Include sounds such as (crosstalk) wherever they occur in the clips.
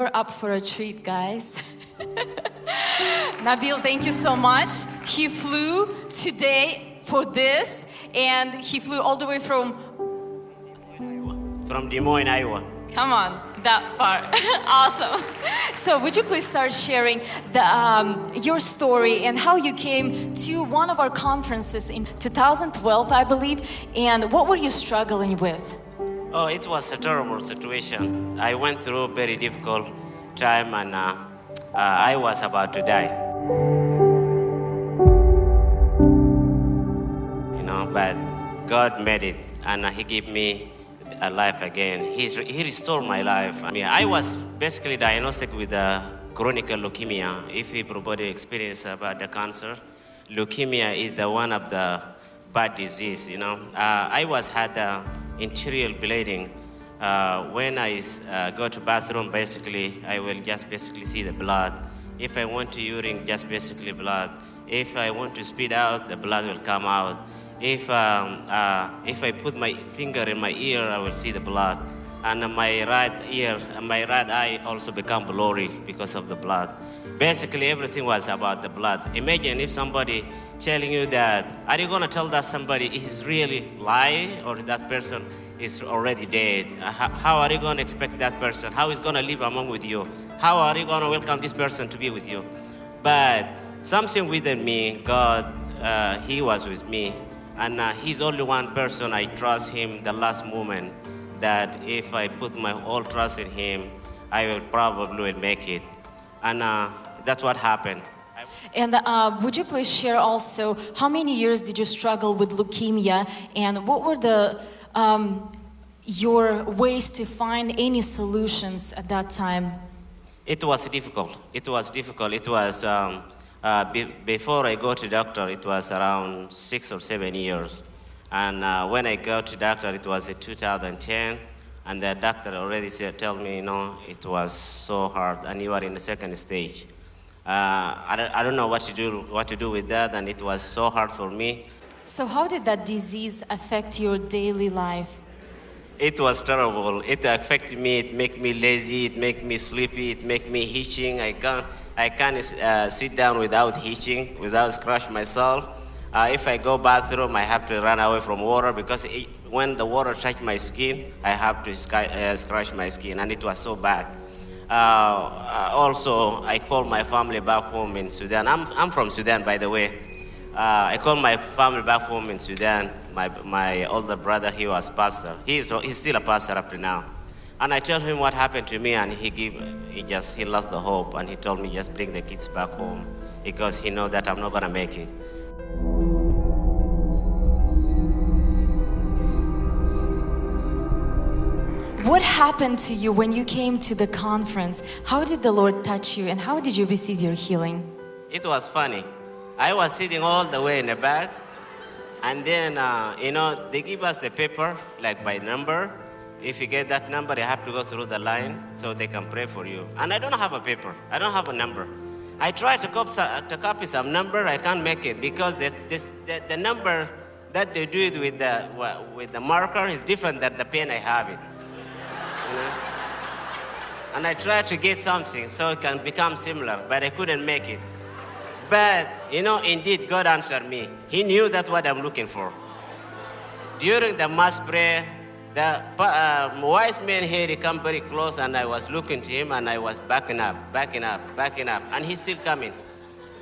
We're up for a treat, guys. (laughs) Nabil, thank you so much. He flew today for this, and he flew all the way from, From Des Moines, Iowa. come on, that far. (laughs) awesome. So, would you please start sharing the, um, your story and how you came to one of our conferences in 2012, I believe, and what were you struggling with? Oh, it was a terrible situation. I went through a very difficult time and uh, uh, I was about to die. You know, but God made it and uh, He gave me a life again. He's, he restored my life. I mean, I was basically diagnosed with uh, chronic leukemia. If everybody experience about the cancer, leukemia is the one of the bad disease, you know. Uh, I was had uh, interior bleeding. Uh, when I uh, go to bathroom, basically, I will just basically see the blood. If I want to urine, just basically blood. If I want to spit out, the blood will come out. If, um, uh, if I put my finger in my ear, I will see the blood. And my right ear, my right eye also become blurry because of the blood. Basically, everything was about the blood. Imagine if somebody telling you that, are you going to tell that somebody is really lying or that person is already dead? Uh, How, are you going to expect that person? How is going to live among with you? How are you going to welcome this person to be with you? But something within me, God, uh, He was with me. And uh, He's only one person I trust Him the last moment that if I put my whole trust in Him, I will probably make it. And uh, that's what happened. And uh, would you please share also how many years did you struggle with leukemia and what were the um, your ways to find any solutions at that time? It was difficult. It was difficult. It was, um, uh, be, before I go to doctor, it was around six or seven years. And uh, when I go to doctor, it was in 2010. And the doctor already said, tell me, you know, it was so hard and you are in the second stage. Uh, I, don't, I don't know what to, do, what to do with that, and it was so hard for me. So how did that disease affect your daily life? It was terrible. It affected me. It made me lazy. It made me sleepy. It made me hitching. I can't. I can't uh, sit down without hitching, without scratch myself. Uh, if I go bathroom, I have to run away from water because it, when the water touch my skin, I have to sky, uh, scratch my skin, and it was so bad. Uh, uh, also, I call my family back home in Sudan. I'm, I'm from Sudan, by the way. Uh, I call my family back home in Sudan. My, my older brother, he was pastor. He's, he's still a pastor up to now. And I tell him what happened to me, and he give, he just he lost the hope, and he told me just bring the kids back home because he know that I'm not gonna make it. Happened to you when you came to the conference? How did the Lord touch you and how did you receive your healing? It was funny. I was sitting all the way in the back, and then, uh, you know, they give us the paper, like by number. If you get that number, you have to go through the line so they can pray for you. And I don't have a paper. I don't have a number. I try to copy, to copy some number. I can't make it because the, this, the, the number that they do it with the, with the marker is different than the pen I have it. You know? And I tried to get something so it can become similar, but I couldn't make it. But, you know, indeed, God answered me. He knew that's what I'm looking for. During the mass prayer, the uh, wise man here, he come very close, and I was looking to him, and I was backing up, backing up, backing up, and he's still coming.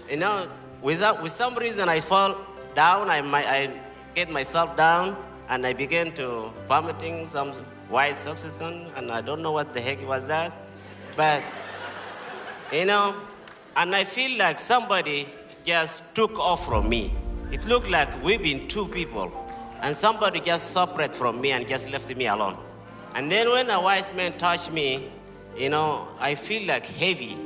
You know, without, with some reason, I fall down, I, I get myself down, and I began to vomiting some white substance, and I don't know what the heck was that. But, you know, and I feel like somebody just took off from me. It looked like we've been two people, and somebody just separated from me and just left me alone. And then when a wise man touched me, you know, I feel like heavy.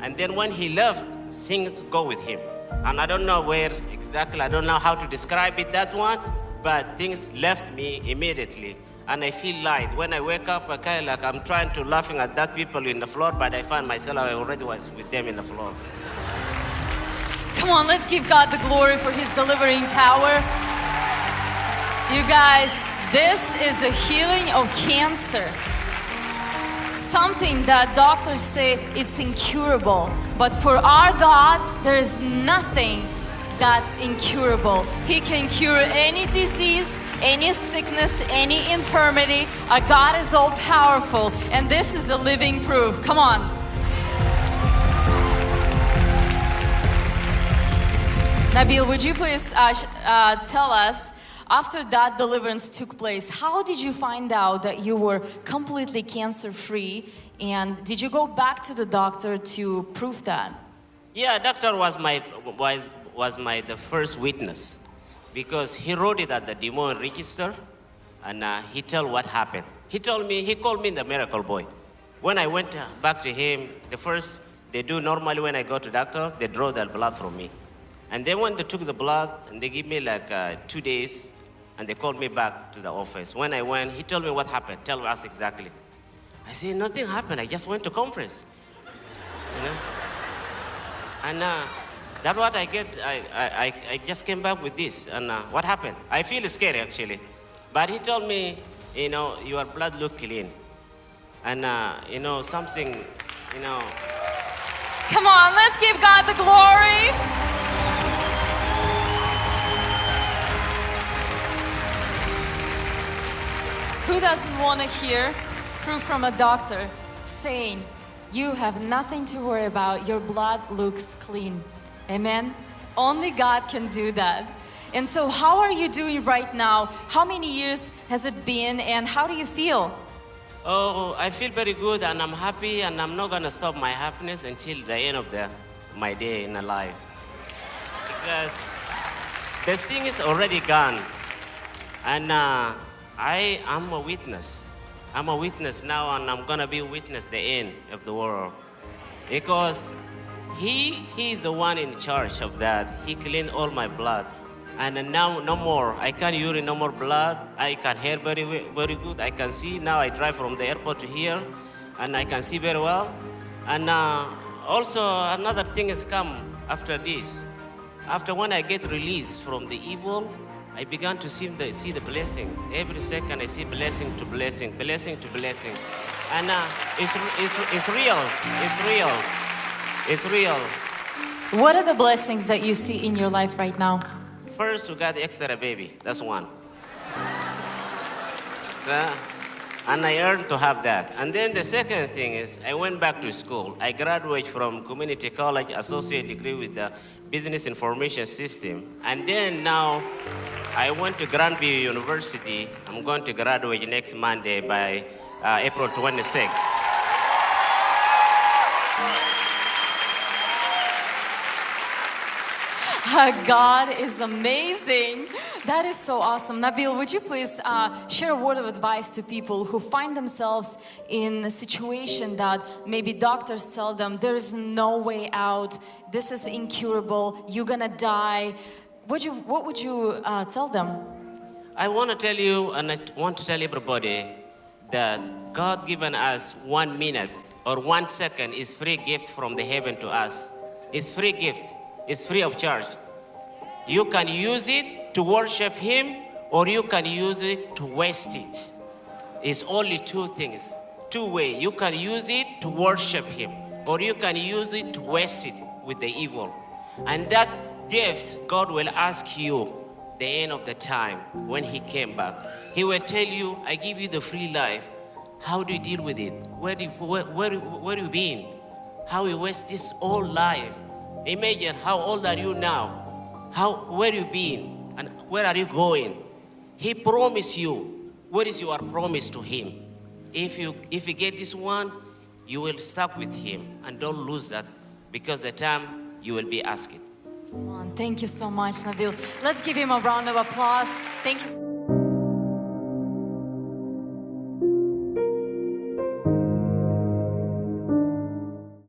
And then when he left, things go with him. And I don't know where exactly, I don't know how to describe it, that one, but things left me immediately and I feel light. When I wake up, I kind of like I'm trying to laughing at that people in the floor, but I find myself I already was with them in the floor. Come on, let's give God the glory for His delivering power. You guys, this is the healing of cancer. something that doctors say it's incurable. But for our God, there is nothing that's incurable. He can cure any disease, any sickness, any infirmity. Our God is all powerful, and this is the living proof. Come on. Nabil, would you please uh, uh, tell us after that deliverance took place, how did you find out that you were completely cancer free? And did you go back to the doctor to prove that? Yeah, doctor was my was was my the first witness because he wrote it at the demon register, and uh, he told what happened. He told me he called me the miracle boy. When I went uh, back to him, the first they do normally when I go to doctor, they draw the blood from me, and then when they took the blood and they give me like uh, two days, and they called me back to the office. When I went, he told me what happened. Tell us exactly. I said nothing happened. I just went to conference, you know. And uh, that's what I get. I, I, I- just came back with this. And uh, what happened? I feel scared actually. But he told me, you know, your blood look clean. And, uh, you know, something, you know, Come on, let's give God the glory. Who doesn't want to hear proof from a doctor saying, You have nothing to worry about, your blood looks clean? Amen? Only God can do that. And so, how are you doing right now? How many years has it been, and how do you feel? oh, I feel very good and I'm happy and I'm not to stop my happiness until the end of the, my day in life. Because the thing is already gone. And uh, I am a witness. I'm a witness now, and I'm gonna be a witness the end of the world. Because he, he is the one in charge of that. He cleaned all my blood. And now, no more. I can't urine no more blood. I can hear very, very good. I can see now. I drive from the airport to here, and I can see very well. And uh, also, another thing has come after this. After when I get released from the evil, I began to see the, see the blessing. Every second I see blessing to blessing, blessing to blessing. And uh, it's, it's, it's real. It's real. It's real. What are the blessings that you see in your life right now? First, we got extra baby. That's one. So, and I earned to have that. And then the second thing is, I went back to school. I graduated from community college, associate degree with the business information system. And then now, I went to Grandview University. I'm going to graduate next Monday by uh, April 26th. (laughs) God is amazing. That is so awesome. Nabil, would you please uh, share a word of advice to people who find themselves in a situation that maybe doctors tell them there is no way out, this is incurable, you're gonna die. Would you, what would you uh, tell them? I want to tell you, and I want to tell everybody that God given us one minute or one second is free gift from the heaven to us. It's free gift. It's free of charge. You can use it to worship Him, or you can use it to waste it. It's only two things, two way. You can use it to worship Him, or you can use it to waste it with the evil. And that gift, God will ask you the end of the time when He came back. He will tell you, I give you the free life. How do you deal with it? Where do you, where, where, where you been? How you waste this whole life? Imagine how old are you now? How where you been and where are you going? He promised you. What is your promise to him? If you if you get this one, you will stuck with him and don't lose that because the time you will be asking. Thank you so much, Nabil. Let's give him a round of applause. Thank you.